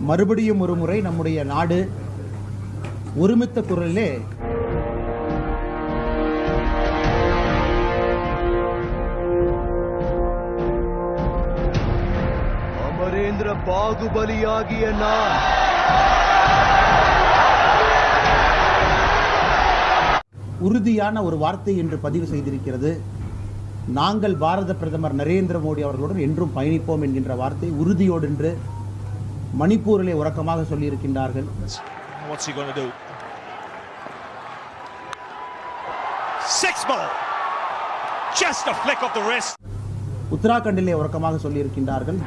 மறுபடியும் ஒரு முறை நம்முடைய நாடு ஒருமித்த குரலிலே அமரேந்திர பாகுபலியாகிய நான். உறுதியான ஒரு வார்த்தை என்று பதிவு செய்திருக்கிறது. நாங்கள் பாரத பிரதமர் நரேந்திர மோடி அவர்களுடன் என்றும் பயணிப்போம் என்கின்ற வார்த்தை உறுதியோடு என்று மணிப்பூரிலே உறக்கமாக சொல்லியிருக்கின்றார்கள் What's he going to do? Six more. Just a flick of the wrist. உத்தராகண்டிலே உறக்கமாக சொல்லியிருக்கின்றார்கள்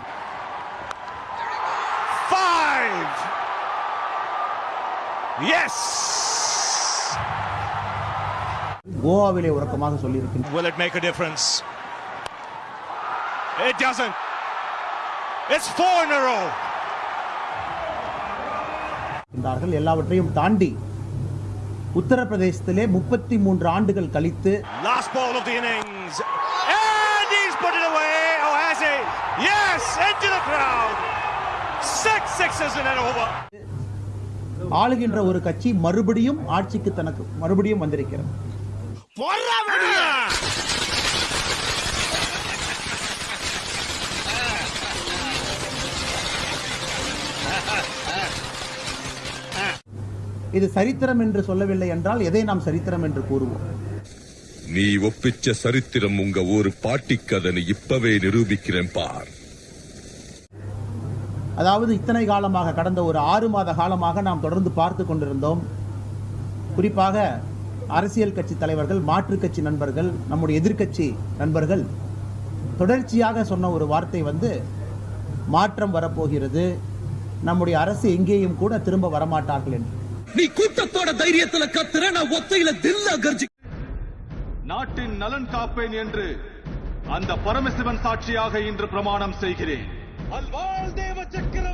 Five. Yes. கோவாவிலே உறக்கமாக சொல்லியிருக்கின்றார்கள் Will it make a difference? It doesn't. It's four in a row. எல்லாவற்றையும் தாண்டி உத்தரப்பிரதேசத்திலே முப்பத்தி மூன்று ஆண்டுகள் கழித்து. Oh, has he? Yes, into the crowd. Six sixes in an over. ஆளுகின்ற ஒரு கட்சி மறுபடியும் ஆட்சிக்கு தனக்கு மறுபடியும் வந்திருக்கிறது இது சரித்திரம் என்று சொல்லவில்லை என்றால் எதை நாம் சரித்திரம் என்று கூறுவோம்? நீ ஒப்பிச்ச சரித்திரம் உங்க ஊரு பாட்டிக்கதனை இப்பவே நிரூபிக்கிறேன் பார். அதாவது இத்தனை காலமாக கடந்த ஒரு ஆறு மாத காலமாக நாம் தொடர்ந்து பார்த்து கொண்டிருந்தோம். குறிப்பாக அரசியல் கட்சி தலைவர்கள் மாற்றுக் கட்சி நண்பர்கள் நம்முடைய எதிர்க்கட்சி நண்பர்கள் தொடர்ச்சியாக சொன்ன ஒரு வார்த்தை வந்து மாற்றம் வரப்போகிறது. நம்முடைய அரசு எங்கேயும் கூட திரும்ப வரமாட்டார்கள் என்று. நீ கூட்டத்தோட தைரியத்துல கத்துற நான் ஒத்தையில தில்ல கர்ஜி நாட்டின் நலன் காப்பேன் என்று அந்த பரமசிவன் சாட்சியாக இன்று பிரமாணம் செய்கிறேன். அல்வாள் தேவ சக்கரவர்த்தி